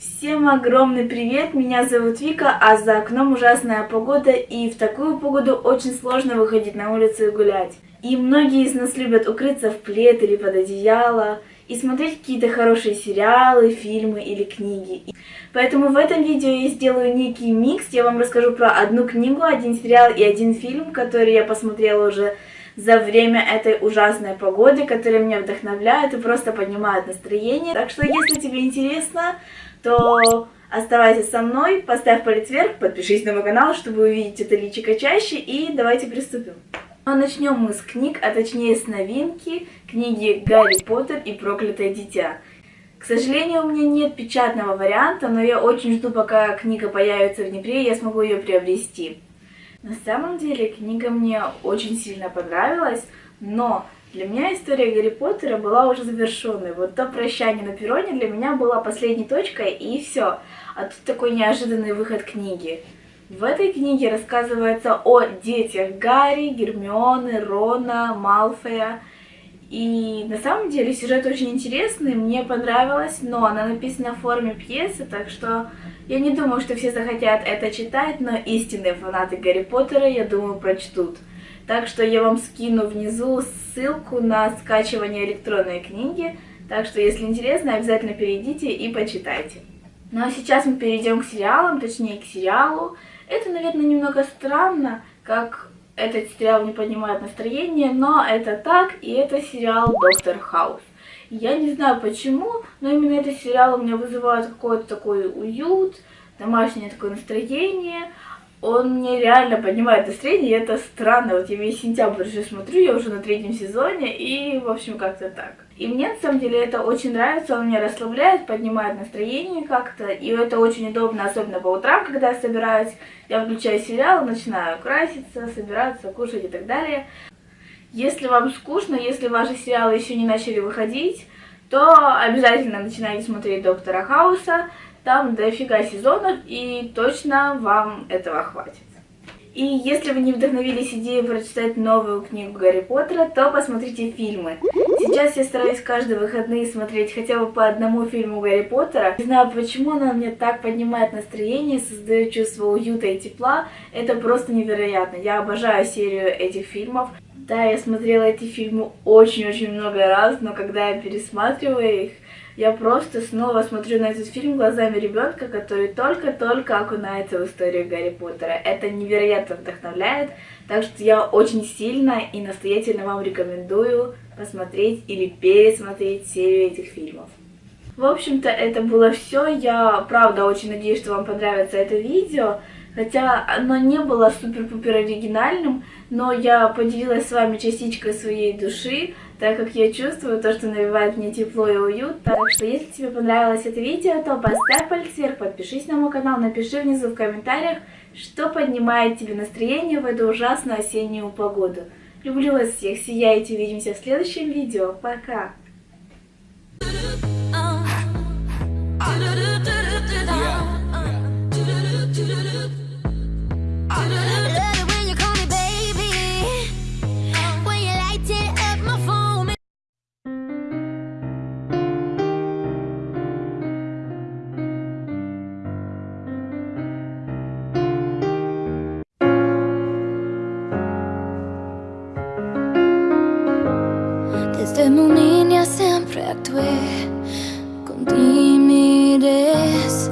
Всем огромный привет, меня зовут Вика, а за окном ужасная погода, и в такую погоду очень сложно выходить на улицу и гулять. И многие из нас любят укрыться в плед или под одеяло, и смотреть какие-то хорошие сериалы, фильмы или книги. Поэтому в этом видео я сделаю некий микс, я вам расскажу про одну книгу, один сериал и один фильм, который я посмотрела уже за время этой ужасной погоды, которая меня вдохновляет и просто поднимает настроение. Так что, если тебе интересно, то оставайся со мной, поставь палец вверх, подпишись на мой канал, чтобы увидеть это личико чаще, и давайте приступим. Ну, начнем мы с книг, а точнее с новинки, книги «Гарри Поттер и проклятое дитя». К сожалению, у меня нет печатного варианта, но я очень жду, пока книга появится в Днепре, и я смогу ее приобрести. На самом деле книга мне очень сильно понравилась, но для меня история Гарри Поттера была уже завершенной. Вот то прощание на перроне для меня была последней точкой, и все. А тут такой неожиданный выход книги. В этой книге рассказывается о детях Гарри, Гермионы, Рона, Малфоя. И на самом деле сюжет очень интересный, мне понравилось, но она написана в форме пьесы, так что я не думаю, что все захотят это читать, но истинные фанаты Гарри Поттера, я думаю, прочтут. Так что я вам скину внизу ссылку на скачивание электронной книги, так что если интересно, обязательно перейдите и почитайте. Ну а сейчас мы перейдем к сериалам, точнее к сериалу. Это, наверное, немного странно, как этот сериал не поднимает настроение, но это так, и это сериал «Доктор Хаус». Я не знаю почему, но именно этот сериал у меня вызывает какой-то такой уют, домашнее такое настроение. Он мне реально поднимает настроение, и это странно. Вот я весь сентябрь уже смотрю, я уже на третьем сезоне, и, в общем, как-то так. И мне, на самом деле, это очень нравится, он меня расслабляет, поднимает настроение как-то, и это очень удобно, особенно по утрам, когда я собираюсь. Я включаю сериал, начинаю краситься, собираться, кушать и так далее. Если вам скучно, если ваши сериалы еще не начали выходить, то обязательно начинайте смотреть Доктора Хауса. Там дофига сезонов, и точно вам этого хватит. И если вы не вдохновились идеей прочитать новую книгу Гарри Поттера, то посмотрите фильмы. Сейчас я стараюсь каждые выходные смотреть хотя бы по одному фильму Гарри Поттера. Не знаю почему, но мне так поднимает настроение, создает чувство уюта и тепла. Это просто невероятно. Я обожаю серию этих фильмов. Да, я смотрела эти фильмы очень-очень много раз, но когда я пересматриваю их, я просто снова смотрю на этот фильм глазами ребенка, который только-только окунается в историю Гарри Поттера. Это невероятно вдохновляет, так что я очень сильно и настоятельно вам рекомендую посмотреть или пересмотреть серию этих фильмов. В общем-то, это было все. Я правда очень надеюсь, что вам понравится это видео. Хотя оно не было супер-пупер оригинальным, но я поделилась с вами частичкой своей души, так как я чувствую то, что навевает мне тепло и уют. Так что, если тебе понравилось это видео, то поставь палец вверх, подпишись на мой канал, напиши внизу в комментариях, что поднимает тебе настроение в эту ужасную осеннюю погоду. Люблю вас всех, сияйте, увидимся в следующем видео. Пока! Desde muy niña siempre actué con timidez